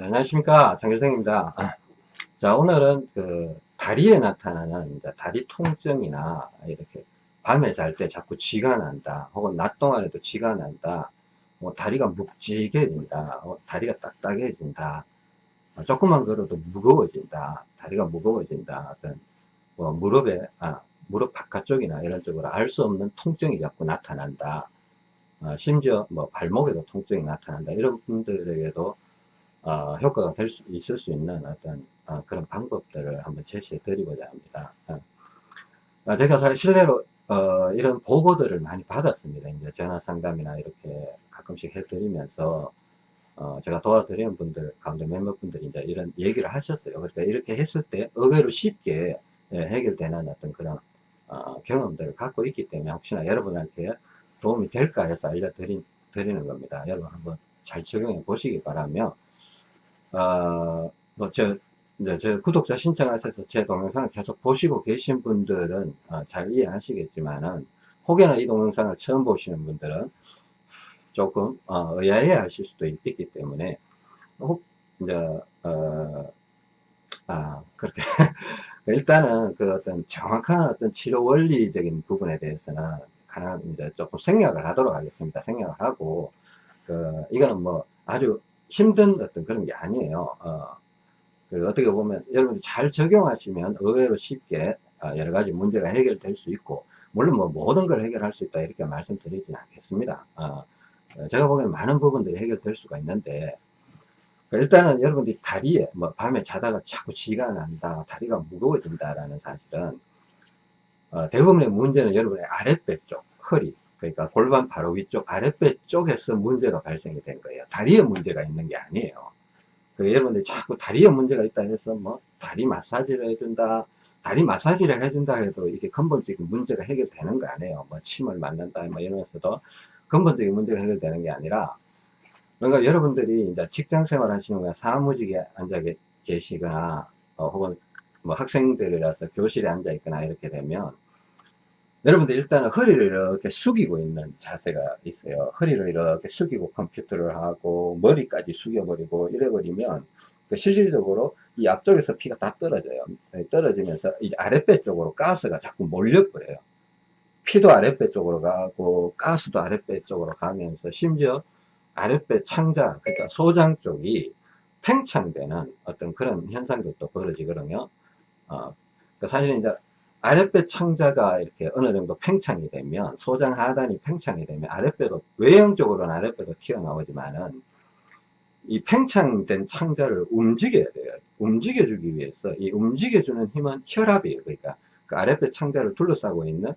네, 안녕하십니까. 장교생입니다. 자 오늘은 그 다리에 나타나는 다리 통증이나 이렇게 밤에 잘 때 자꾸 쥐가 난다 혹은 낮 동안에도 쥐가 난다 뭐 다리가 묵직해진다 어, 다리가 딱딱해진다 어, 조금만 걸어도 무거워진다 다리가 무거워진다 어떤 뭐 무릎에 아, 무릎 바깥쪽이나 이런 쪽으로 알 수 없는 통증이 자꾸 나타난다 어, 심지어 뭐 발목에도 통증이 나타난다 이런 분들에게도 어, 효과가 될 수 있을 수 있는 어떤 어, 그런 방법들을 한번 제시해 드리고자 합니다. 어, 제가 사실 실내로 어, 이런 보고들을 많이 받았습니다. 이제 전화 상담이나 이렇게 가끔씩 해드리면서 어, 제가 도와드리는 분들 가운데 몇몇 분들이 이제 이런 얘기를 하셨어요. 그러니까 이렇게 했을 때 의외로 쉽게 예, 해결되는 어떤 그런 어, 경험들을 갖고 있기 때문에 혹시나 여러분한테 도움이 될까 해서 알려드리는 겁니다. 여러분 한번 잘 적용해 보시기 바라며 어, 뭐, 저, 이제 저 구독자 신청하셔서 제 동영상을 계속 보시고 계신 분들은 어, 잘 이해하시겠지만은 혹여나 이 동영상을 처음 보시는 분들은 조금 어, 의아해 하실 수도 있, 기 때문에 혹 이제 어, 아 그렇게 일단은 그 어떤 정확한 어떤 치료 원리적인 부분에 대해서는 가능 이제 조금 생략을 하도록 하겠습니다. 생략을 하고 그 이거는 뭐 아주 힘든 어떤 그런 게 아니에요. 어, 그 어떻게 보면 여러분들 잘 적용하시면 의외로 쉽게 어, 여러 가지 문제가 해결될 수 있고 물론 뭐 모든 걸 해결할 수 있다 이렇게 말씀드리진 않겠습니다. 어, 어 제가 보기에는 많은 부분들이 해결될 수가 있는데 그 일단은 여러분들이 다리에 뭐 밤에 자다가 자꾸 쥐가 난다 다리가 무거워진다라는 사실은 어, 대부분의 문제는 여러분의 아랫배 쪽 허리 그러니까 골반 바로 위쪽 아랫배 쪽에서 문제가 발생이 된 거예요. 다리에 문제가 있는 게 아니에요. 그 여러분들 자꾸 다리에 문제가 있다 해서 뭐 다리 마사지를 해준다, 다리 마사지를 해준다 해도 이게 근본적인 문제가 해결되는 거 아니에요. 뭐 침을 맞는다 뭐 이러면서도 근본적인 문제가 해결되는 게 아니라 그러니까 여러분들이 이제 직장 생활 하시는 거나 사무직에 앉아 계시거나 어, 혹은 뭐 학생들이라서 교실에 앉아 있거나 이렇게 되면 여러분들 일단은 허리를 이렇게 숙이고 있는 자세가 있어요. 허리를 이렇게 숙이고 컴퓨터를 하고 머리까지 숙여버리고 이래버리면 그 실질적으로 이 앞쪽에서 피가 다 떨어져요. 네, 떨어지면서 이 아랫배 쪽으로 가스가 자꾸 몰려버려요. 피도 아랫배 쪽으로 가고 가스도 아랫배 쪽으로 가면서 심지어 아랫배 창자 그러니까 소장 쪽이 팽창되는 어떤 그런 현상들도 벌어지거든요. 어, 그 사실 이제 아랫배 창자가 이렇게 어느 정도 팽창이 되면 소장 하단이 팽창이 되면 아랫배도 외형적으로는 아랫배도 튀어나오지만은 이 팽창된 창자를 움직여야 돼요. 움직여주기 위해서 이 움직여주는 힘은 혈압이에요. 그러니까 그 아랫배 창자를 둘러싸고 있는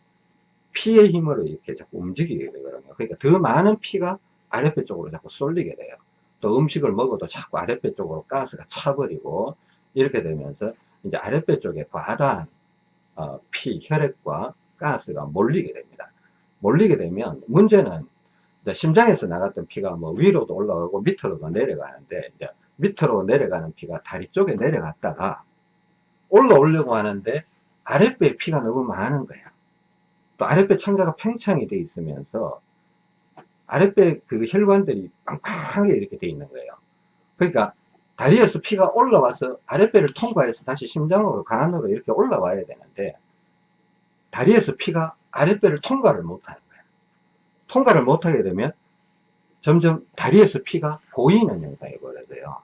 피의 힘으로 이렇게 자꾸 움직이게 되거든요. 그러니까 더 많은 피가 아랫배 쪽으로 자꾸 쏠리게 돼요. 또 음식을 먹어도 자꾸 아랫배 쪽으로 가스가 차버리고 이렇게 되면서 이제 아랫배 쪽에 과다한 어, 피, 혈액과 가스가 몰리게 됩니다. 몰리게 되면 문제는 심장에서 나갔던 피가 뭐 위로도 올라가고 밑으로도 내려가는데 이제 밑으로 내려가는 피가 다리 쪽에 내려갔다가 올라오려고 하는데 아랫배에 피가 너무 많은 거야. 또 아랫배 창자가 팽창이 돼 있으면서 아랫배 그 혈관들이 빵빵하게 이렇게 돼 있는 거예요. 그러니까 다리에서 피가 올라와서 아랫배를 통과해서 다시 심장으로 간으로 이렇게 올라와야 되는데 다리에서 피가 아랫배를 통과를 못하는 거예요. 통과를 못하게 되면 점점 다리에서 피가 고이는 현상이 벌어져요.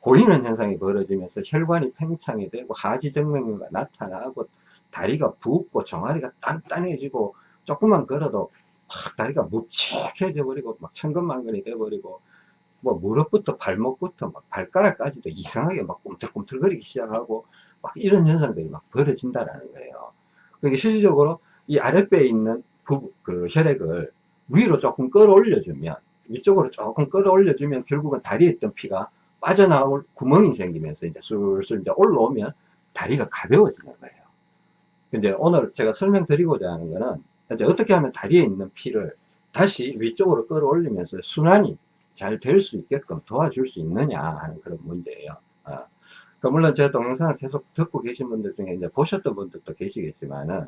고이는 현상이 벌어지면서 혈관이 팽창이 되고 하지정맥류가 나타나고 다리가 붓고 종아리가 단단해지고 조금만 걸어도 막 다리가 묵직해져 버리고 막 천근만근이 돼 버리고 뭐 무릎부터 발목부터 막 발가락까지도 이상하게 막 꿈틀꿈틀거리기 시작하고 막 이런 현상들이 막 벌어진다라는 거예요. 그게 실질적으로 이 아랫배에 있는 부, 그 혈액을 위로 조금 끌어올려주면 위쪽으로 조금 끌어올려주면 결국은 다리에 있던 피가 빠져나올 구멍이 생기면서 이제 슬슬 이제 올라오면 다리가 가벼워지는 거예요. 근데 오늘 제가 설명드리고자 하는 거는 이제 어떻게 하면 다리에 있는 피를 다시 위쪽으로 끌어올리면서 순환이 잘 될 수 있게끔 도와줄 수 있느냐 하는 그런 문제예요. 어. 그 물론 제 동영상을 계속 듣고 계신 분들 중에 이제 보셨던 분들도 계시겠지만은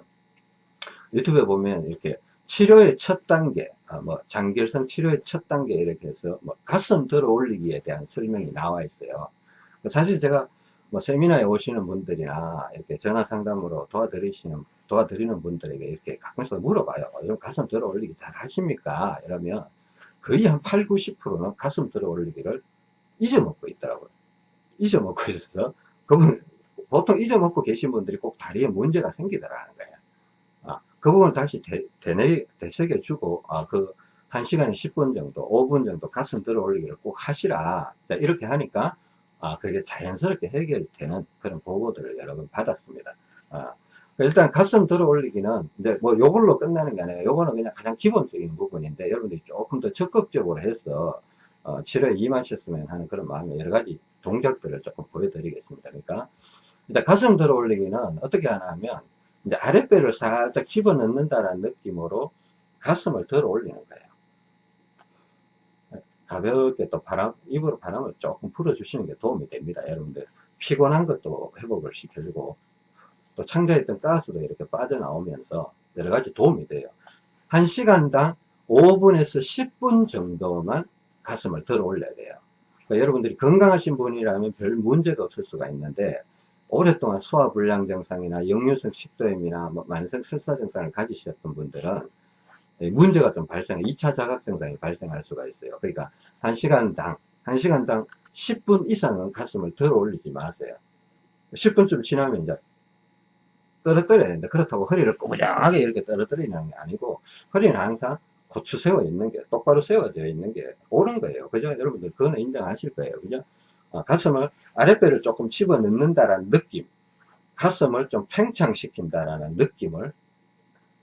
유튜브에 보면 이렇게 치료의 첫 단계, 아, 뭐 장결성 치료의 첫 단계 이렇게 해서 뭐 가슴 들어 올리기에 대한 설명이 나와 있어요. 사실 제가 뭐 세미나에 오시는 분들이나 이렇게 전화 상담으로 도와드리시는 도와드리는 분들에게 이렇게 가끔씩 물어봐요. 이런 가슴 들어 올리기 잘 하십니까? 이러면 거의 한 8, 90%는 가슴 들어 올리기를 잊어먹고 있더라고요. 잊어먹고 있어서 그분 보통 잊어먹고 계신 분들이 꼭 다리에 문제가 생기더라는 거예요. 아, 그 부분을 다시 되, 되뇌, 되새겨주고 아, 그 1시간에 10분 정도 5분 정도 가슴 들어 올리기를 꼭 하시라 자, 이렇게 하니까 아, 그게 자연스럽게 해결되는 그런 보고들을 여러 번 받았습니다. 아, 일단 가슴 들어 올리기는 이제 뭐 요걸로 끝나는 게 아니라 요거는 그냥 가장 기본적인 부분인데 여러분들이 조금 더 적극적으로 해서 어, 치료에 임하셨으면 하는 그런 마음의 여러 가지 동작들을 조금 보여드리겠습니다. 그러니까 일단 가슴 들어 올리기는 어떻게 하나 하면 이제 아랫배를 살짝 집어넣는다는 느낌으로 가슴을 들어 올리는 거예요. 가볍게 또 바람, 입으로 바람을 조금 불어주시는 게 도움이 됩니다. 여러분들 피곤한 것도 회복을 시켜주고 또 창자했던 가스도 이렇게 빠져나오면서 여러 가지 도움이 돼요. 1시간당 5분에서 10분 정도만 가슴을 들어 올려야 돼요. 그러니까 여러분들이 건강하신 분이라면 별 문제가 없을 수가 있는데 오랫동안 소화불량 증상이나 역류성 식도염이나 뭐 만성 설사 증상을 가지셨던 분들은 문제가 좀 발생, 2차 자각 증상이 발생할 수가 있어요. 그러니까 1시간당, 1시간당 10분 이상은 가슴을 들어 올리지 마세요. 10분쯤 지나면 이제 떨어뜨려야 되는데 그렇다고 허리를 꾸부정하게 이렇게 떨어뜨리는 게 아니고 허리는 항상 고추 세워 있는 게 똑바로 세워져 있는 게 옳은 거예요. 그죠? 여러분들 그거는 인정하실 거예요. 그죠? 어, 가슴을 아랫배를 조금 집어 넣는다라는 느낌 가슴을 좀 팽창시킨다라는 느낌을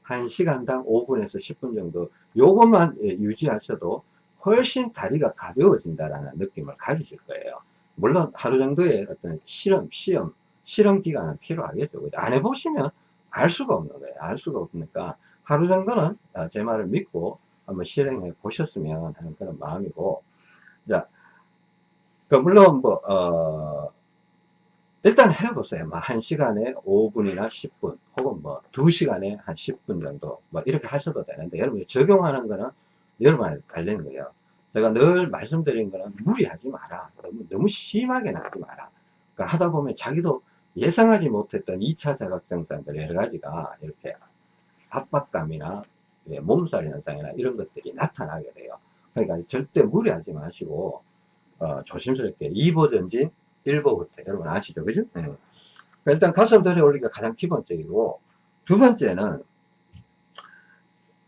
1시간당 5분에서 10분 정도 요것만 예, 유지하셔도 훨씬 다리가 가벼워진다라는 느낌을 가지실 거예요. 물론 하루 정도의 어떤 실험, 시험, 실험 기간은 필요하겠죠. 안 해보시면 알 수가 없는 거예요. 알 수가 없으니까 하루 정도는 아, 제 말을 믿고 한번 실행해 보셨으면 하는 그런 마음이고 자, 그 물론 뭐 어, 일단 해보세요. 뭐, 1시간에 5분이나 10분, 혹은 뭐, 2시간에 한 10분 정도, 뭐, 이렇게 하셔도 되는데, 여러분이 적용하는 거는 여러분한테 달리는 거예요. 제가 늘 말씀드린 거는 무리하지 마라. 너무, 너무 심하게 나지 마라. 그러니까 하다 보면 자기도 예상하지 못했던 2차 자각증상들 여러 가지가 이렇게 압박감이나 몸살 현상이나 이런 것들이 나타나게 돼요. 그러니까 절대 무리하지 마시고, 어, 조심스럽게 2보 전진, 1보 후퇴. 여러분 아시죠? 그죠? 네. 그러니까 일단 가슴 들어 올리기가 가장 기본적이고, 두 번째는,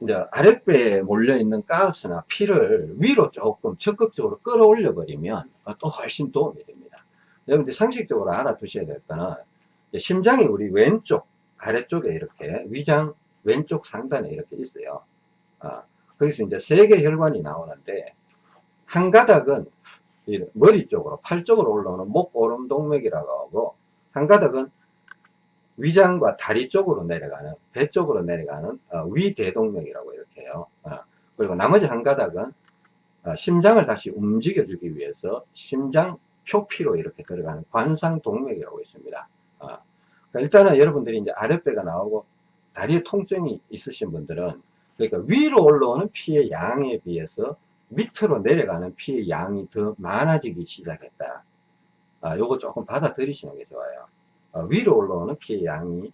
이제 아랫배에 몰려있는 가스나 피를 위로 조금 적극적으로 끌어올려 버리면 또 훨씬 도움이 됩니다. 여러분들 상식적으로 알아두셔야 될 거는, 심장이 우리 왼쪽, 아래쪽에 이렇게 위장 왼쪽 상단에 이렇게 있어요. 아, 거기서 이제 세 개 혈관이 나오는데, 한 가닥은 머리 쪽으로, 팔 쪽으로 올라오는 목 오름 동맥이라고 하고, 한 가닥은 위장과 다리 쪽으로 내려가는, 배 쪽으로 내려가는 어, 위대동맥이라고 이렇게 해요. 어, 그리고 나머지 한 가닥은 어, 심장을 다시 움직여주기 위해서 심장 표피로 이렇게 들어가는 관상동맥이라고 있습니다. 어, 그러니까 일단은 여러분들이 이제 아랫배가 나오고 다리에 통증이 있으신 분들은 그러니까 위로 올라오는 피의 양에 비해서 밑으로 내려가는 피의 양이 더 많아지기 시작했다. 아, 요거 조금 받아들이시는 게 좋아요. 아, 위로 올라오는 피의 양이,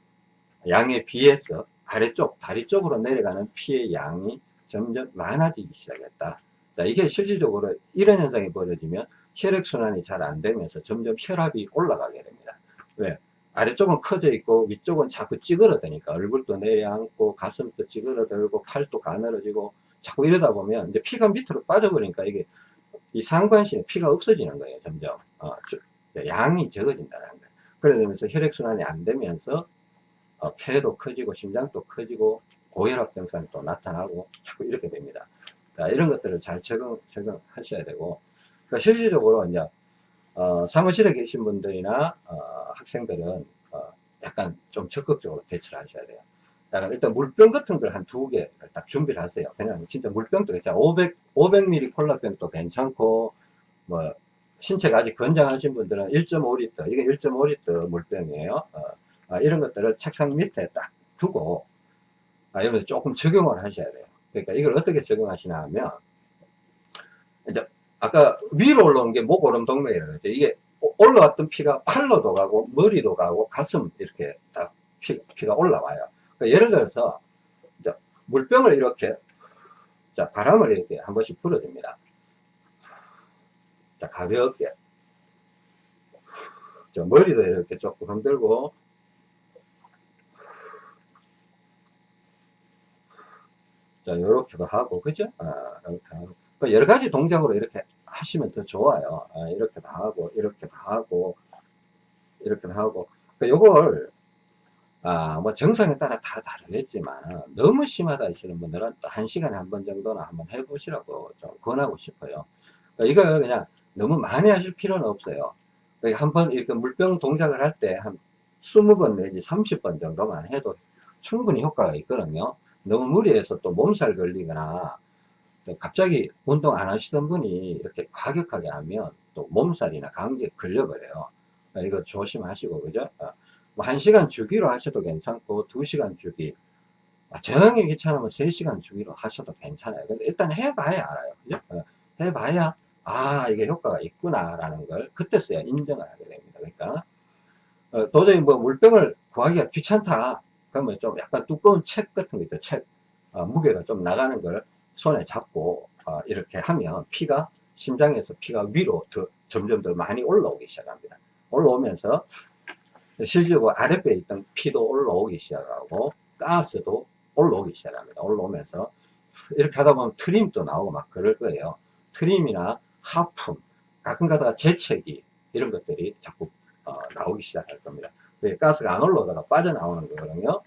양에 비해서 아래쪽, 다리 쪽으로 내려가는 피의 양이 점점 많아지기 시작했다. 자, 이게 실질적으로 이런 현상이 벌어지면 혈액순환이 잘 안 되면서 점점 혈압이 올라가게 됩니다. 왜? 아래쪽은 커져 있고 위쪽은 자꾸 찌그러드니까 얼굴도 내려앉고 가슴도 찌그러들고 팔도 가늘어지고 자꾸 이러다 보면 이제 피가 밑으로 빠져버리니까 이게 이 상관신에 피가 없어지는 거예요 점점 어, 양이 적어진다는 거예요 그러면서 혈액순환이 안 되면서 어, 폐도 커지고 심장도 커지고 고혈압 증상이 또 나타나고 자꾸 이렇게 됩니다 자, 이런 것들을 잘 적응, 적응하셔야 되고 그러니까 실질적으로 이제 어, 사무실에 계신 분들이나 어, 학생들은 어, 약간 좀 적극적으로 대처를 하셔야 돼요 일단 물병 같은 걸 한 두 개를 딱 준비를 하세요. 그냥 진짜 물병도 괜찮아. 500, 500ml 콜라병도 괜찮고, 뭐, 신체가 아직 건장하신 분들은 1.5리터, 이게 1.5리터 물병이에요. 어, 어, 이런 것들을 책상 밑에 딱 두고, 아, 여러분 조금 적용을 하셔야 돼요. 그러니까 이걸 어떻게 적용하시냐 하면, 이제 아까 위로 올라온 게 목오름 동맥이라고 했죠. 이게 올라왔던 피가 팔로도 가고 머리도 가고 가슴 이렇게 딱 피, 가 올라와요. 그러니까 예를 들어서 물병을 이렇게 자 바람을 이렇게 한 번씩 불어줍니다. 자 가볍게 저 머리도 이렇게 조금 흔들고 자 이렇게도 하고 그죠? 아, 이렇게 하고. 그 여러 가지 동작으로 이렇게 하시면 더 좋아요. 아, 이렇게도 하고, 이렇게도 하고, 이렇게도 하고. 그 요걸, 아, 뭐 정상에 따라 다 다르겠지만, 너무 심하다 하시는 분들은 또한 시간에 한 번 정도는 한번 해보시라고 좀 권하고 싶어요. 그러니까 이걸 그냥 너무 많이 하실 필요는 없어요. 그러니까 한번 이렇게 물병 동작을 할 때 한 20번 내지 30번 정도만 해도 충분히 효과가 있거든요. 너무 무리해서 또 몸살 걸리거나 갑자기 운동 안 하시던 분이 이렇게 과격하게 하면 또 몸살이나 감기에 걸려버려요. 그러니까 이거 조심하시고, 그죠? 어, 뭐 1시간 주기로 하셔도 괜찮고, 2시간 주기. 아, 정이 귀찮으면 3시간 주기로 하셔도 괜찮아요. 근데 일단 해봐야 알아요. 그죠? 어, 해봐야, 아, 이게 효과가 있구나라는 걸 그때서야 인정을 하게 됩니다. 그러니까, 어, 도저히 뭐 물병을 구하기가 귀찮다. 그러면 좀 약간 두꺼운 책 같은 거 있죠. 책. 어, 무게가 좀 나가는 걸 손에 잡고 어, 이렇게 하면 피가 심장에서 피가 위로 더 점점 더 많이 올라오기 시작합니다. 올라오면서 실제로 아랫배에 있던 피도 올라오기 시작하고 가스도 올라오기 시작합니다. 올라오면서 이렇게 하다 보면 트림도 나오고 막 그럴 거예요. 트림이나 하품, 가끔 가다가 재채기 이런 것들이 자꾸 어, 나오기 시작할 겁니다. 가스가 안 올라오다가 빠져나오는 거거든요.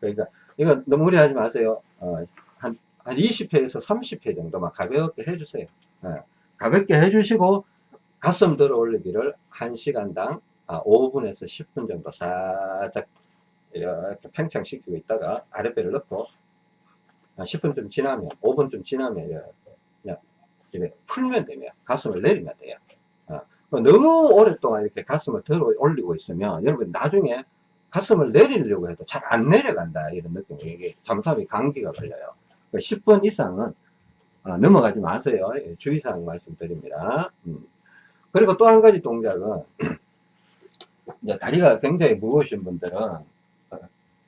그러니까 이거 너무 무리하지 마세요. 어, 한, 한 20회에서 30회 정도만 가볍게 해주세요. 예, 가볍게 해주시고 가슴 들어 올리기를 1시간당 아, 5분에서 10분 정도 살짝 이렇게 팽창시키고 있다가 아랫배를 넣고 10분쯤 지나면 5분쯤 지나면 그냥 이렇게 풀면 되면 가슴을 내리면 돼요. 어, 너무 오랫동안 이렇게 가슴을 들어 올리고 있으면 여러분 나중에 가슴을 내리려고 해도 잘 안 내려간다 이런 느낌 이게 잘못하면 감기가 걸려요 10번 그러니까 이상은 어, 넘어가지 마세요. 예, 주의사항 말씀드립니다. 음. 그리고 또 한 가지 동작은 다리가 굉장히 무거우신 분들은 어,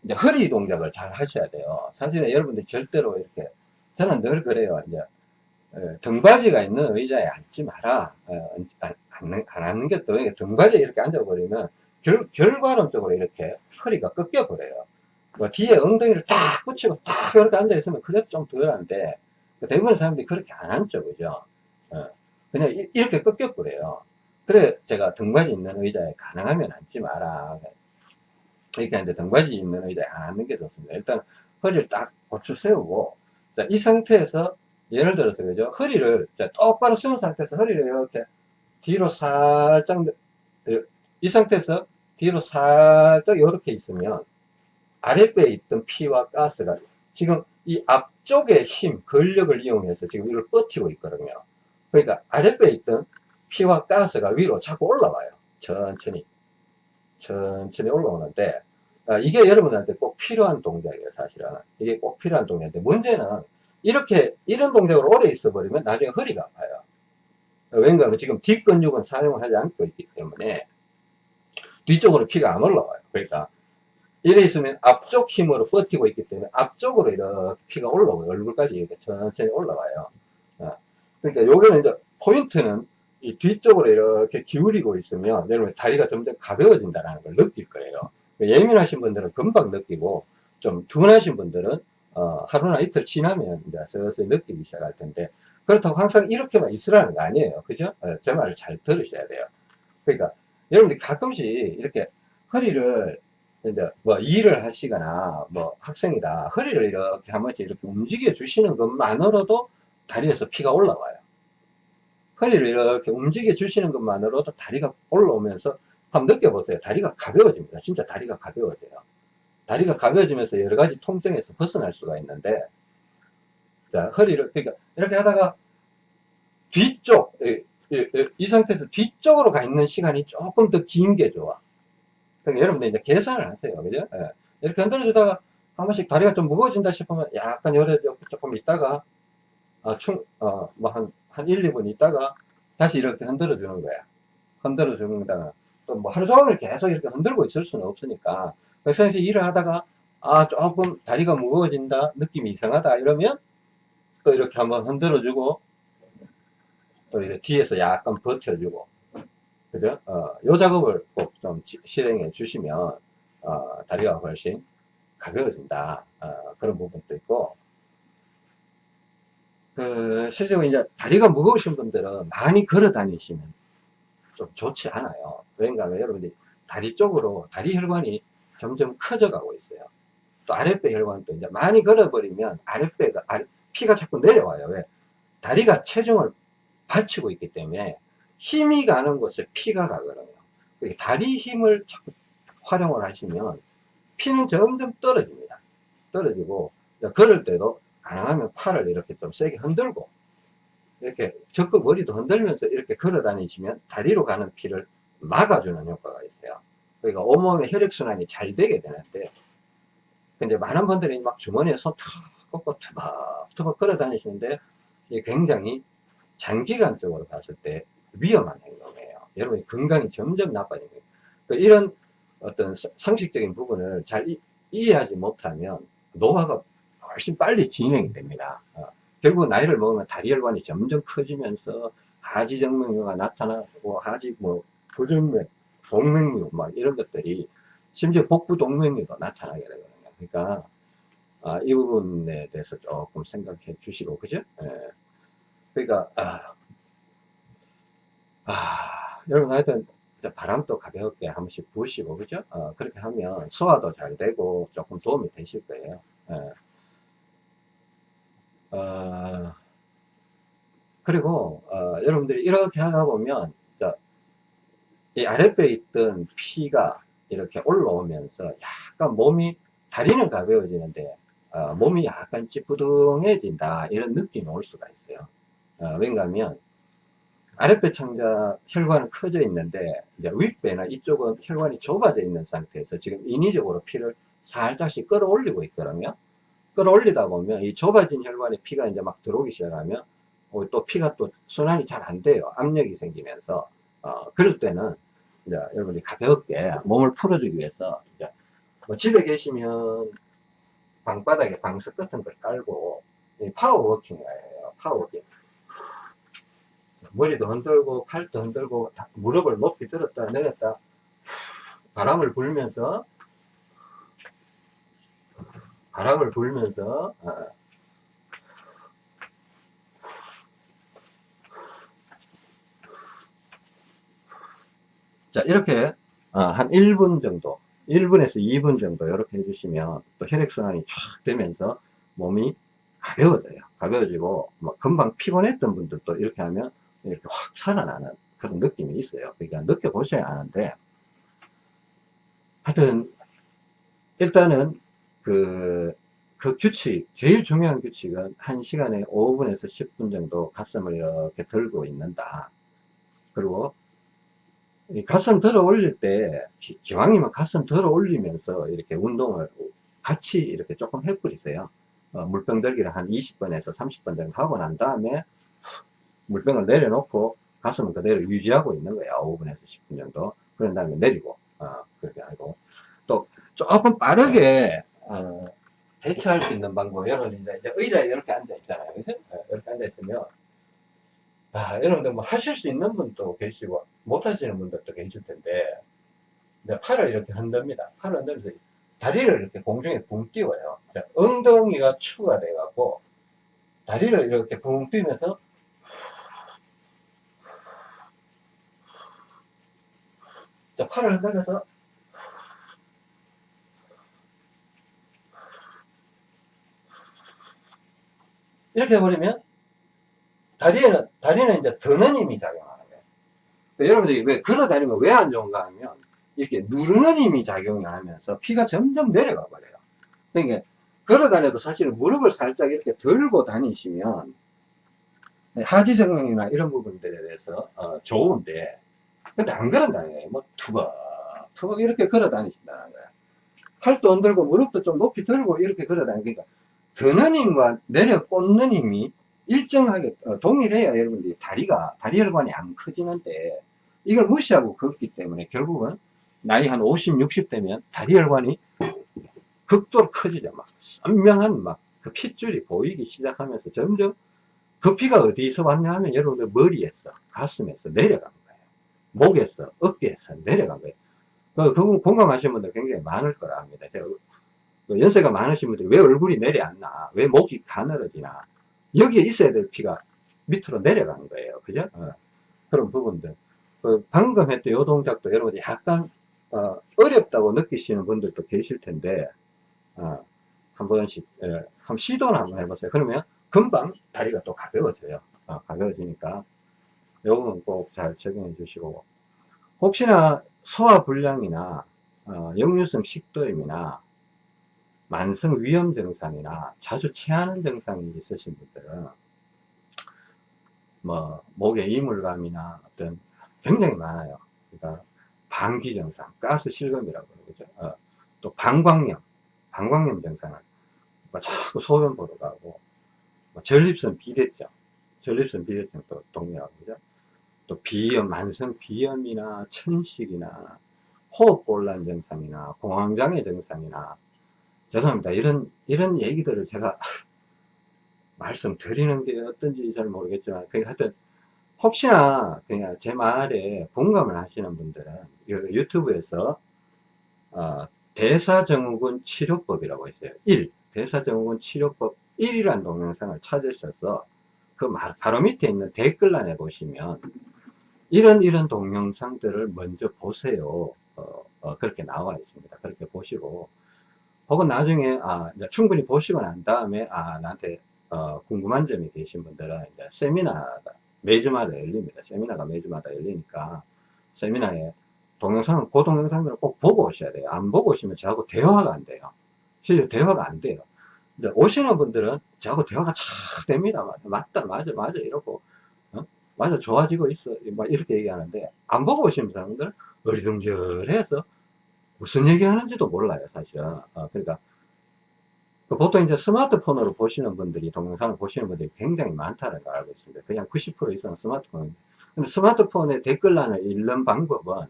이제 허리 동작을 잘 하셔야 돼요. 사실은 여러분들 절대로 이렇게 저는 늘 그래요. 이제 어, 등받이가 있는 의자에 앉지 마라. 안, 안, 안 앉는 게 또 등받이에 이렇게 앉아버리면 결, 결과론적으로 이렇게 허리가 꺾여버려요. 뭐 뒤에 엉덩이를 딱 붙이고 딱 이렇게 앉아있으면 그래도 좀 덜한데 대부분의 사람들이 그렇게 안 앉죠. 그죠? 어. 그냥 이, 렇게 꺾여버려요. 그래 제가 등받이 있는 의자에 가능하면 앉지 마라. 이렇게 하는데 등받이 있는 의자에 안 앉는 게 좋습니다. 일단 허리를 딱 고추 세우고 자, 이 상태에서 예를 들어서 그죠? 허리를 자, 똑바로 세운 상태에서 허리를 이렇게 뒤로 살짝 이 상태에서 뒤로 살짝 이렇게 있으면 아랫배에 있던 피와 가스가 지금 이 앞쪽의 힘, 근력을 이용해서 지금 이걸 버티고 있거든요. 그러니까 아랫배에 있던 피와 가스가 위로 자꾸 올라와요. 천천히. 천천히 올라오는데, 아, 이게 여러분한테 꼭 필요한 동작이에요, 사실은. 이게 꼭 필요한 동작인데, 문제는 이렇게, 이런 동작으로 오래 있어 버리면 나중에 허리가 아파요. 왜냐하면 지금 뒷근육은 사용을 하지 않고 있기 때문에, 뒤쪽으로 피가 안 올라와요. 그러니까 이래 있으면 앞쪽 힘으로 버티고 있기 때문에 앞쪽으로 이렇게 피가 올라오고 얼굴까지 이렇게 천천히 올라와요. 어. 그러니까 요거는 이제 포인트는 이 뒤쪽으로 이렇게 기울이고 있으면 여러분 다리가 점점 가벼워진다는 걸 느낄 거예요. 예민하신 분들은 금방 느끼고 좀 둔하신 분들은 어, 하루나 이틀 지나면 이제 서서히 느끼기 시작할 텐데 그렇다고 항상 이렇게만 있으라는 거 아니에요. 그죠? 어, 제 말을 잘 들으셔야 돼요. 그러니까 여러분들이 가끔씩 이렇게 허리를 이제 뭐 일을 하시거나 뭐 학생이다 허리를 이렇게 한 번씩 이렇게 움직여 주시는 것만으로도 다리에서 피가 올라와요. 허리를 이렇게 움직여 주시는 것만으로도 다리가 올라오면서 한번 느껴보세요. 다리가 가벼워집니다. 진짜 다리가 가벼워져요. 다리가 가벼워지면서 여러 가지 통증에서 벗어날 수가 있는데, 자, 허리를, 그러니까 이렇게 하다가 뒤쪽, 이, 이 상태에서 뒤쪽으로 가 있는 시간이 조금 더 긴 게 좋아. 그러니까 여러분들 이제 계산을 하세요. 그죠? 예. 이렇게 흔들어주다가 한 번씩 다리가 좀 무거워진다 싶으면 약간 요래 조금 있다가 아, 충, 어, 뭐 한, 한 1, 2분 있다가 다시 이렇게 흔들어 주는 거야. 흔들어 주는 다가 또 뭐 하루 종일 계속 이렇게 흔들고 있을 수는 없으니까. 그래서 일을 하다가 아, 조금 다리가 무거워진다, 느낌이 이상하다 이러면 또 이렇게 한번 흔들어 주고 또 이렇게 뒤에서 약간 버텨주고 그죠? 어, 요 작업을 꼭 좀 실행해 주시면 어, 다리가 훨씬 가벼워진다. 어, 그런 부분도 있고 그 실제로 이제 다리가 무거우신 분들은 많이 걸어 다니시면 좀 좋지 않아요. 그러니까 여러분들이 다리 쪽으로 다리 혈관이 점점 커져 가고 있어요. 또 아랫배 혈관도 이제 많이 걸어버리면 아랫배가 피가 자꾸 내려와요. 왜? 다리가 체중을 받치고 있기 때문에 힘이 가는 곳에 피가 가거든요. 다리 힘을 자꾸 활용을 하시면 피는 점점 떨어집니다. 떨어지고 걸을 때도 가능하면 팔을 이렇게 좀 세게 흔들고 이렇게 적극 머리도 흔들면서 이렇게 걸어 다니시면 다리로 가는 피를 막아주는 효과가 있어요. 그러니까 온몸의 혈액순환이 잘 되게 되는데 근데 많은 분들이 막 주머니에 손탁 꺾고 투박투박 걸어 다니시는데 굉장히 장기간적으로 봤을 때 위험한 행동이에요. 여러분이 건강이 점점 나빠지는 거예요. 그러니까 이런 어떤 상식적인 부분을 잘 이, 이해하지 못하면 노화가 훨씬 빨리 진행이 됩니다. 어, 결국 나이를 먹으면 다리 혈관이 점점 커지면서 하지 정맥류가 나타나고 하지 뭐 부정맥, 동맥류 막 이런 것들이 심지어 복부 동맥류도 나타나게 되거든요. 그러니까 아, 이 부분에 대해서 조금 생각해 주시고 그죠? 예. 그러니까 아, 아, 여러분 하여튼 바람도 가볍게 한 번씩 부으시고 그죠? 어, 그렇게 하면 소화도 잘 되고 조금 도움이 되실 거예요. 예. 어, 그리고 어, 여러분들이 이렇게 하다 보면 이 아랫배에 있던 피가 이렇게 올라오면서 약간 몸이 다리는 가벼워지는데 어, 몸이 약간 찌뿌둥해진다 이런 느낌이 올 수가 있어요 어, 왜냐하면 아랫배 창자 혈관은 커져 있는데 이제 윗배나 이쪽은 혈관이 좁아져 있는 상태에서 지금 인위적으로 피를 살짝씩 끌어올리고 있거든요 끌어올리다 보면 이 좁아진 혈관에 피가 이제 막 들어오기 시작하면 어, 또 피가 또 순환이 잘 안 돼요. 압력이 생기면서 어, 그럴 때는 이제 여러분이 가볍게 몸을 풀어주기 위해서 이제 뭐 집에 계시면 방바닥에 방석 같은 걸 깔고 power walking이에요. power walking. 머리도 흔들고 팔도 흔들고 무릎을 높이 들었다 내렸다 바람을 불면서 바람을 불면서 어. 자 이렇게 어, 한 1분 정도 1분에서 2분 정도 이렇게 해주시면 또 혈액순환이 쫙 되면서 몸이 가벼워져요 가벼워지고 뭐 금방 피곤했던 분들도 이렇게 하면 이렇게 확 살아나는 그런 느낌이 있어요 그러니까 느껴보셔야 하는데 하여튼 일단은 그, 그 규칙, 제일 중요한 규칙은 1시간에 5분에서 10분 정도 가슴을 이렇게 들고 있는다. 그리고 이 가슴 들어 올릴 때, 기왕이면 가슴 들어 올리면서 이렇게 운동을 같이 이렇게 조금 해버리세요. 어, 물병 들기를 한 20번에서 30번 정도 하고 난 다음에 물병을 내려놓고 가슴을 그대로 유지하고 있는 거예요. 5분에서 10분 정도. 그런 다음에 내리고, 어, 그렇게 하고. 또 조금 빠르게 어, 대처할 수 있는 방법, 여러분 이제, 의자에 이렇게 앉아 있잖아요. 그죠? 네, 이렇게 앉아 있으면, 아, 여러분들 뭐 하실 수 있는 분도 계시고, 못 하시는 분들도 계실 텐데, 이제 팔을 이렇게 흔듭니다. 팔을 흔들면서 다리를 이렇게 공중에 붕 띄워요. 엉덩이가 추가 돼갖고, 다리를 이렇게 붕 뛰면서, 자, 팔을 흔들면서 이렇게 해버리면 다리에는, 다리는 이제 드는 힘이 작용하는 거예요. 여러분들이 왜 걸어 다니면 왜 안 좋은가 하면 이렇게 누르는 힘이 작용하면서 피가 점점 내려가 버려요. 그러니까 걸어 다녀도 사실은 무릎을 살짝 이렇게 들고 다니시면 하지정맥이나 이런 부분들에 대해서 어, 좋은데 근데 안 걸어 다녀요. 뭐 투벅 투벅 이렇게 걸어 다니신다는 거예요. 팔도 안 들고 무릎도 좀 높이 들고 이렇게 걸어 다니니까 드는 힘과 내려 꽂는 힘이 일정하게 어, 동일해야 여러분들이 다리가 다리 혈관이 안 커지는데 이걸 무시하고 걷기 때문에 결국은 나이 한 50, 60 되면 다리 혈관이 극도로 커지죠. 막 선명한 막 그 핏줄이 보이기 시작하면서 점점 그 피가 어디서 왔냐 하면 여러분들 머리에서 가슴에서 거예요. 목에서 어깨에서 내려간 거예요. 그, 그 공감하시는 분들 굉장히 많을 거라 합니다. 제가 그 연세가 많으신 분들이 왜 얼굴이 내려앉나? 왜 목이 가늘어지나? 여기에 있어야 될 피가 밑으로 내려간 거예요. 그죠? 어. 그런 부분들. 그 방금 했던 요 동작도 여러분들 약간 어, 렵다고 느끼시는 분들도 계실 텐데 어, 한 번씩 예, 한번 시도를 한번 해보세요. 그러면 금방 다리가 또 가벼워져요. 어, 가벼워지니까 요거는 꼭잘 적용해 주시고 혹시나 소화불량이나 어, 역류성 식도염이나 만성 위험 증상이나 자주 체하는 증상이 있으신 분들은 뭐 목에 이물감이나 어떤 굉장히 많아요. 그러니까 방귀 증상, 가스 실금이라고 그러죠. 어, 또 방광염, 방광염 증상을 뭐 자꾸 소변 보러 가고 뭐 전립선 비대증, 전립선 비대증도 동일하고 그죠. 또 비염, 만성 비염이나 천식이나 호흡곤란 증상이나 공황장애 증상이나 죄송합니다. 이런, 이런 얘기들을 제가 말씀드리는 게 어떤지 잘 모르겠지만, 그 하여튼, 혹시나 그냥 제 말에 공감을 하시는 분들은 유튜브에서 어, 대사증후군 치료법이라고 있어요. 1. 대사증후군 치료법 1이라는 동영상을 찾으셔서 그 말, 바로 밑에 있는 댓글란에 보시면 이런 이런 동영상들을 먼저 보세요. 어, 어, 그렇게 나와 있습니다. 그렇게 보시고 혹은 나중에 아, 충분히 보시고 난 다음에 아 나한테 어, 궁금한 점이 계신 분들은 이제 세미나가 매주마다 열립니다. 세미나가 매주마다 열리니까 세미나에 동영상, 그 동영상들을 꼭 보고 오셔야 돼요. 안 보고 오시면 저하고 대화가 안 돼요. 실제 대화가 안 돼요. 이제 오시는 분들은 저하고 대화가 잘 됩니다. 맞다, 맞아, 맞아, 이러고, 어? 맞아, 좋아지고 있어. 막 이렇게 얘기하는데, 안 보고 오시는 사람들은 어리둥절해서 무슨 얘기 하는지도 몰라요, 사실은. 어, 그러니까, 그 보통 이제 스마트폰으로 보시는 분들이, 동영상을 보시는 분들이 굉장히 많다는 걸 알고 있습니다. 그냥 90% 이상은 스마트폰. 근데 스마트폰에 댓글란을 읽는 방법은,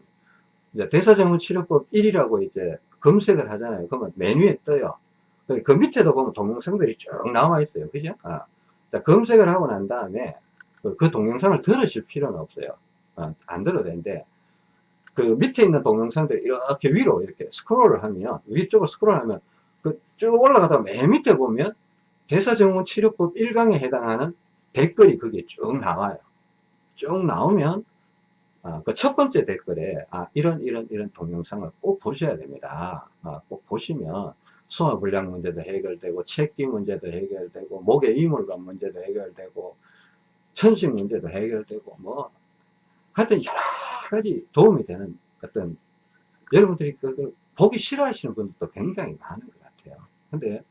이제 대사증후치료법 1이라고 이제 검색을 하잖아요. 그러면 메뉴에 떠요. 그, 그 밑에도 보면 동영상들이 쭉 나와 있어요. 그죠? 아. 자, 검색을 하고 난 다음에 그, 그 동영상을 들으실 필요는 없어요. 아, 안 들어도 되는데, 그 밑에 있는 동영상들이 이렇게 위로 이렇게 스크롤을 하면 위쪽으로 스크롤하면 그 쭉 올라가다 맨 밑에 보면 대사증후 치료법 1강에 해당하는 댓글이 거기에 쭉 나와요. 쭉 나오면 아, 그 첫 번째 댓글에 아, 이런 이런 이런 동영상을 꼭 보셔야 됩니다. 아, 꼭 보시면 소화불량 문제도 해결되고 체기 문제도 해결되고 목의 이물감 문제도 해결되고 천식 문제도 해결되고 뭐 하여튼 여러 가지 도움이 되는 어떤 여러분들이 그걸 보기 싫어하시는 분들도 굉장히 많은 것 같아요. 근데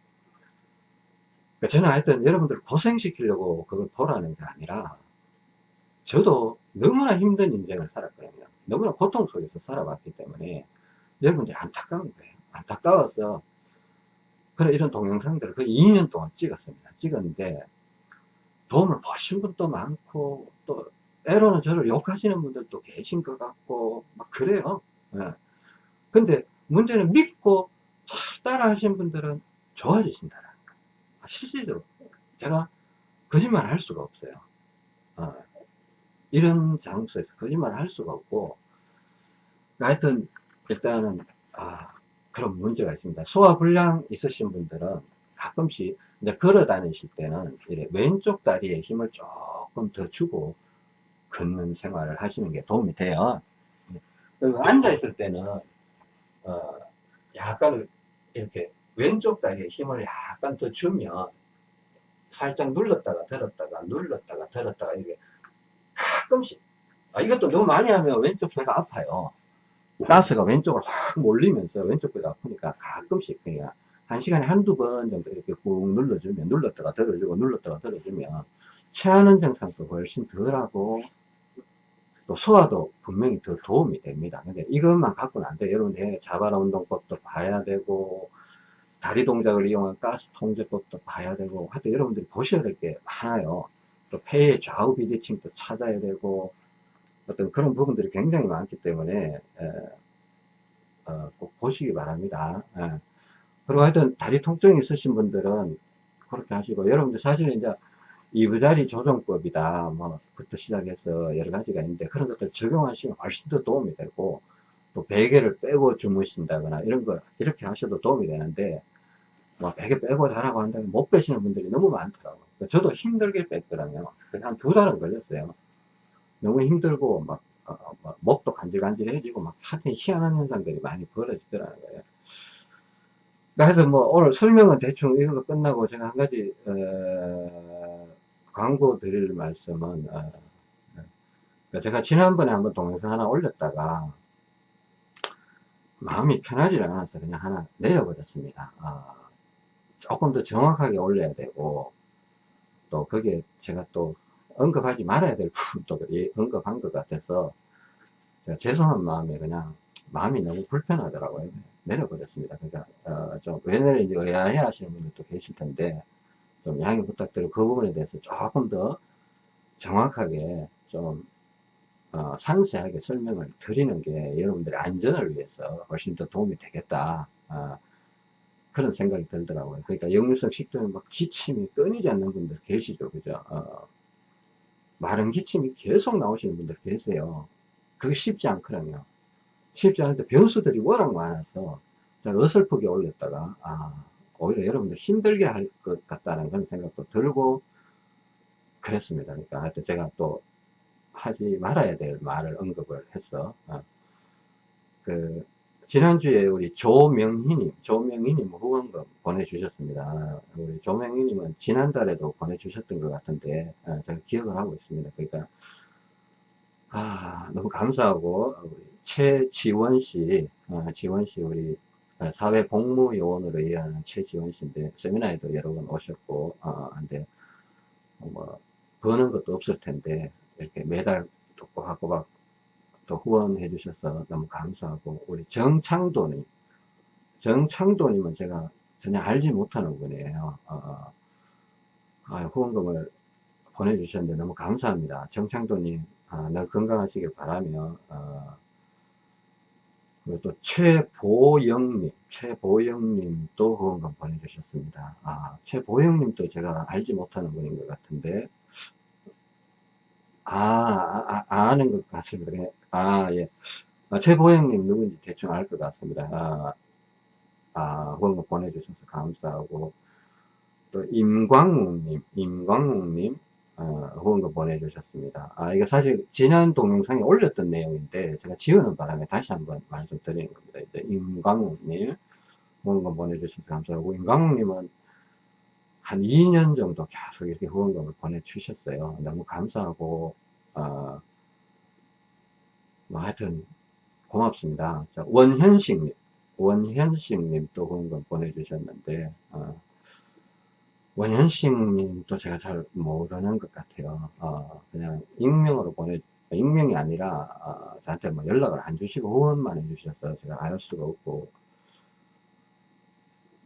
그러니까 저는 하여튼 여러분들을 고생시키려고 그걸 보라는 게 아니라 저도 너무나 힘든 인생을 살았거든요. 너무나 고통 속에서 살아왔기 때문에 여러분들이 안타까운 거예요. 안타까워서 그런 이런 동영상들을 거의 2년 동안 찍었습니다. 찍었는데 도움을 보신 분도 많고 또 때로는 저를 욕하시는 분들도 계신 것 같고 막 그래요. 예. 근데 문제는 믿고 잘 따라 하신 분들은 좋아지신다는 거예요. 아, 실질적으로 제가 거짓말 할 수가 없어요. 어, 이런 장소에서 거짓말 할 수가 없고 하여튼 일단은 아 그런 문제가 있습니다. 소화불량 있으신 분들은 가끔씩 이제 걸어 다니실 때는 왼쪽 다리에 힘을 조금 더 주고 걷는 생활을 하시는 게 도움이 돼요. 앉아 있을 때는 어 약간 이렇게 왼쪽 다리에 힘을 약간 더 주면 살짝 눌렀다가 들었다가 눌렀다가 들었다가 이게 가끔씩 아, 이것도 너무 많이 하면 왼쪽 배가 아파요. 가스가 왼쪽으로 확 몰리면서 왼쪽 배가 아프니까 가끔씩 그냥 한 시간에 한두 번 정도 이렇게 꾹 눌러주면 눌렀다가 들어주고 눌렀다가 들어주면 체하는 증상도 훨씬 덜하고 또 소화도 분명히 더 도움이 됩니다. 근데 이것만 갖고는 안 돼요. 여러분, 내 자발 운동법도 봐야 되고 다리 동작을 이용한 가스 통제법도 봐야 되고 하여튼 여러분들이 보셔야 될 게 많아요 또 폐의 좌우 비대칭도 찾아야 되고 어떤 그런 부분들이 굉장히 많기 때문에 에, 어, 꼭 보시기 바랍니다 예. 그리고 하여튼 다리 통증이 있으신 분들은 그렇게 하시고 여러분들 사실은 이제 이부자리 조정법이다 뭐 부터 시작해서 여러 가지가 있는데 그런 것들 적용하시면 훨씬 더 도움이 되고 또 베개를 빼고 주무신다거나 이런 거 이렇게 하셔도 도움이 되는데 뭐 베개 빼고 자라고 한다면 못 빼시는 분들이 너무 많더라고요. 저도 힘들게 뺐더라고요. 한 두 달은 걸렸어요. 너무 힘들고 막 어, 뭐 목도 간질간질해지고 막 하여튼 희한한 현상들이 많이 벌어지더라는 거예요 하여튼 뭐 오늘 설명은 대충 이걸로 끝나고 제가 한 가지 어, 광고 드릴 말씀은 어, 어, 제가 지난번에 한번 동영상 하나 올렸다가 마음이 편하지 않아서 그냥 하나 내려버렸습니다. 어, 조금 더 정확하게 올려야 되고 또 거기에 제가 또 언급하지 말아야 될 부분도 예, 언급한 것 같아서 죄송한 마음에 그냥 마음이 너무 불편하더라고요 내려버렸습니다. 그러니까 어, 좀 왜냐면 이제 의아해 하시는 분들도 계실 텐데 좀 양해 부탁드리고 그 부분에 대해서 조금 더 정확하게 좀 어, 상세하게 설명을 드리는 게 여러분들의 안전을 위해서 훨씬 더 도움이 되겠다. 어, 그런 생각이 들더라고요. 그러니까 역류성 식도염 막 기침이 끊이지 않는 분들 계시죠. 그죠? 어, 마른 기침이 계속 나오시는 분들 계세요. 그게 쉽지 않거든요 쉽지 않은데 변수들이 워낙 많아서 제가 어설프게 올렸다가 아 오히려 여러분들 힘들게 할 것 같다는 그런 생각도 들고 그랬습니다 그러니까 하여튼 제가 또 하지 말아야 될 말을 언급을 했어 어. 그 지난주에 우리 조명희님 조명희님 후원금 보내주셨습니다 우리 조명희님은 지난달에도 보내주셨던 것 같은데 어, 제가 기억을 하고 있습니다 그러니까 아 너무 감사하고 우리 최지원 씨, 어, 지원 씨 우리 사회복무요원으로 일하는 최지원 씨인데 세미나에도 여러 번 오셨고, 어, 근데 뭐 버는 것도 없을 텐데 이렇게 매달 또 꼬박꼬박 또 후원해 주셔서 너무 감사하고 우리 정창도님, 정창도님은 제가 전혀 알지 못하는 분이에요. 어, 아, 후원금을 보내주셨는데 너무 감사합니다. 정창도님, 아, 늘 건강하시길 바라며 어, 그리고 또 최보영님, 최보영님도 후원금 보내주셨습니다. 아, 최보영님도 제가 알지 못하는 분인 것 같은데, 아, 아, 아 는것 같습니다. 아, 예. 아, 최보영님 누군지 대충 알 것 같습니다. 아, 아, 후원금 보내주셔서 감사하고, 또 임광욱님, 임광욱님, 어, 후원금 보내주셨습니다. 아, 이게 사실 지난 동영상에 올렸던 내용인데 제가 지우는 바람에 다시 한번 말씀드리는 겁니다. 이제 임광욱님 후원금 보내주셔서 감사하고 임광욱님은 한 2년 정도 계속 이렇게 후원금을 보내주셨어요. 너무 감사하고 어, 뭐 하여튼 고맙습니다. 자, 원현식님 원현식님 또 후원금 보내주셨는데 어, 원현식님도 제가 잘 모르는 것 같아요. 어, 그냥 익명으로 보내, 익명이 아니라, 어, 저한테 뭐 연락을 안 주시고 후원만 해주셔서 제가 알 수가 없고,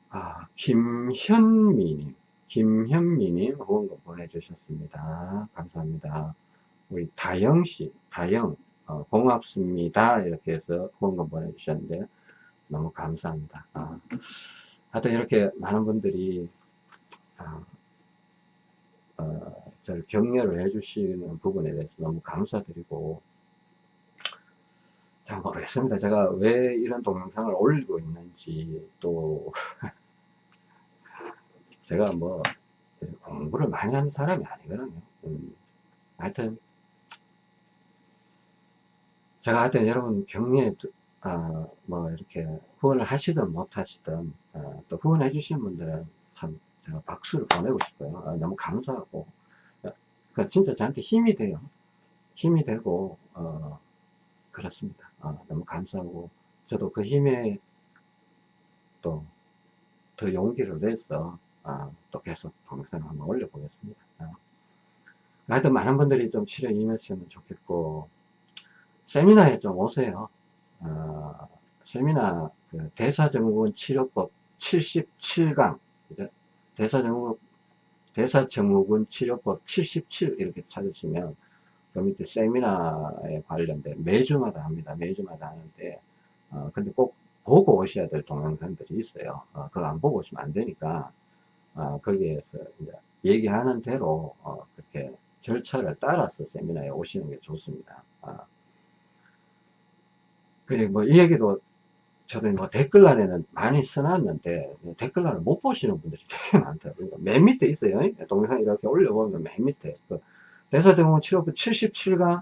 아, 김현미님, 김현미님 후원금 보내주셨습니다. 감사합니다. 우리 다영씨, 다영, 어, 고맙습니다. 이렇게 해서 후원금 보내주셨는데, 너무 감사합니다. 아, 하여튼 이렇게 많은 분들이 아, 어, 저를 격려를 해주시는 부분에 대해서 너무 감사드리고 잘 모르겠습니다. 제가 왜 이런 동영상을 올리고 있는지 또 제가 뭐 공부를 많이 하는 사람이 아니거든요. 음, 하여튼 제가 하여튼 여러분 격려에 어, 뭐 이렇게 후원을 하시든 못 하시든 어, 또 후원해 주신 분들은 참 제가 박수를 보내고 싶어요. 아, 너무 감사하고. 그 진짜 저한테 힘이 돼요. 힘이 되고, 어, 그렇습니다. 어, 너무 감사하고, 저도 그 힘에 또 더 용기를 내서, 아, 또 계속 동영상을 한번 올려보겠습니다. 어. 하여튼 많은 분들이 좀 치료 임했으면 좋겠고, 세미나에 좀 오세요. 어, 세미나 그 대사증후군 치료법 77강, 그죠? 대사증후, 대사증후군 치료법 77 이렇게 찾으시면 그 밑에 세미나에 관련된 매주마다 합니다. 매주마다 하는데, 어, 근데 꼭 보고 오셔야 될 동영상들이 있어요. 어, 그거 안 보고 오시면 안 되니까, 어, 거기에서 이제 얘기하는 대로, 어, 그렇게 절차를 따라서 세미나에 오시는 게 좋습니다. 어. 그리고 뭐, 이 얘기도 저도 뭐 댓글란에는 많이 써놨는데, 댓글란을 못 보시는 분들이 되게 많더라고요. 맨 밑에 있어요. 동영상 이렇게 올려보면 맨 밑에. 그 대사증후군 치료법 77강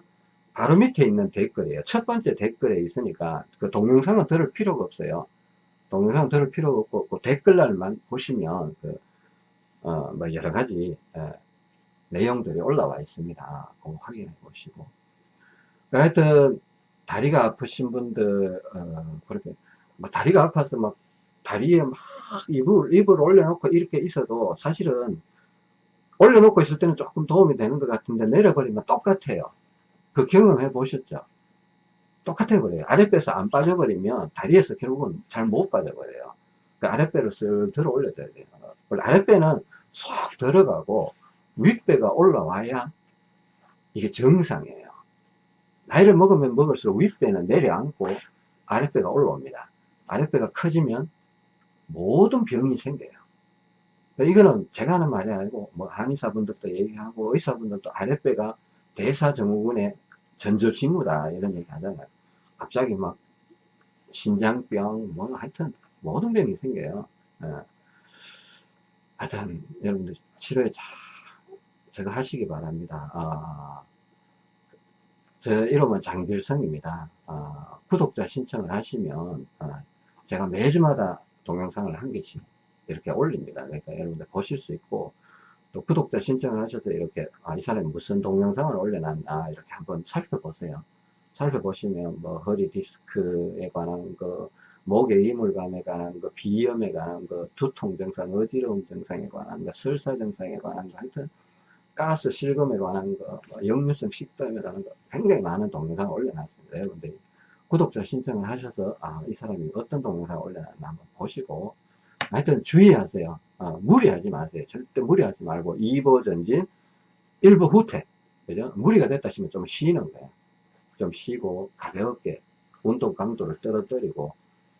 바로 밑에 있는 댓글이에요. 첫 번째 댓글에 있으니까 그 동영상은 들을 필요가 없어요. 동영상 들을 필요가 없고 그 댓글란만 보시면 그, 어, 뭐 여러 가지 에, 내용들이 올라와 있습니다. 그거 확인해 보시고. 하여튼 다리가 아프신 분들 어, 그렇게 뭐 다리가 아파서 막 다리에 막 입을 입을 올려놓고 이렇게 있어도 사실은 올려놓고 있을 때는 조금 도움이 되는 것 같은데 내려버리면 똑같아요. 그 경험해 보셨죠? 똑같아 버려요. 아랫배에서 안 빠져버리면 다리에서 결국은 잘 못 빠져버려요. 그 아랫배를 슬 들어 올려줘야 돼요. 원래 아랫배는 쏙 들어가고 윗배가 올라와야 이게 정상이에요. 나이를 먹으면 먹을수록 윗배는 내려앉고 아랫배가 올라옵니다. 아랫배가 커지면 모든 병이 생겨요. 이거는 제가 하는 말이 아니고 뭐 한의사분들도 얘기하고 의사분들도 아랫배가 대사증후군의 전조징후다 이런 얘기 하잖아요. 갑자기 막 신장병 뭐 하여튼 모든 병이 생겨요. 예. 하여튼 여러분들 치료에 잘 제가 하시기 바랍니다. 아, 제 이름은 장길성입니다. 아, 구독자 신청을 하시면 아, 제가 매주마다 동영상을 한 개씩 이렇게 올립니다. 그러니까 여러분들 보실 수 있고 또 구독자 신청을 하셔서 이렇게 아, 이 사람이 무슨 동영상을 올려놨나 이렇게 한번 살펴보세요. 살펴보시면 뭐 허리 디스크에 관한 거, 목의 이물감에 관한 거, 비염에 관한 거, 두통 증상, 어지러움 증상에 관한 거, 설사 증상에 관한 거, 하여튼 가스 실금에 관한 거, 뭐 역류성 식도염에 관한 거 굉장히 많은 동영상을 올려놨습니다. 여러분들이 구독자 신청을 하셔서 아, 이 사람이 어떤 동영상을 올려놨나 한번 보시고 하여튼 주의하세요. 어, 무리하지 마세요. 절대 무리하지 말고 2보 전진, 1보 후퇴. 그죠? 무리가 됐다 싶으면 좀 쉬는 거예요. 좀 쉬고 가볍게 운동 강도를 떨어뜨리고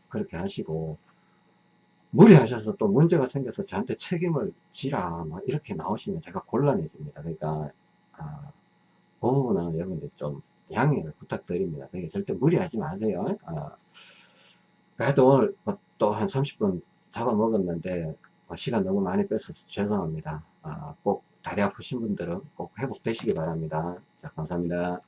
그렇게 하시고 무리하셔서 또 문제가 생겨서 저한테 책임을 지라 막 이렇게 나오시면 제가 곤란해집니다. 그러니까 아, 그 부분은 여러분들 좀 양해를 부탁드립니다. 그러니까 절대 무리하지 마세요. 아, 그래도 오늘 뭐 또한 30분 잡아먹었는데 어, 시간 너무 많이 뺏어서 죄송합니다. 아, 꼭 다리 아프신 분들은 꼭 회복되시기 바랍니다. 자, 감사합니다.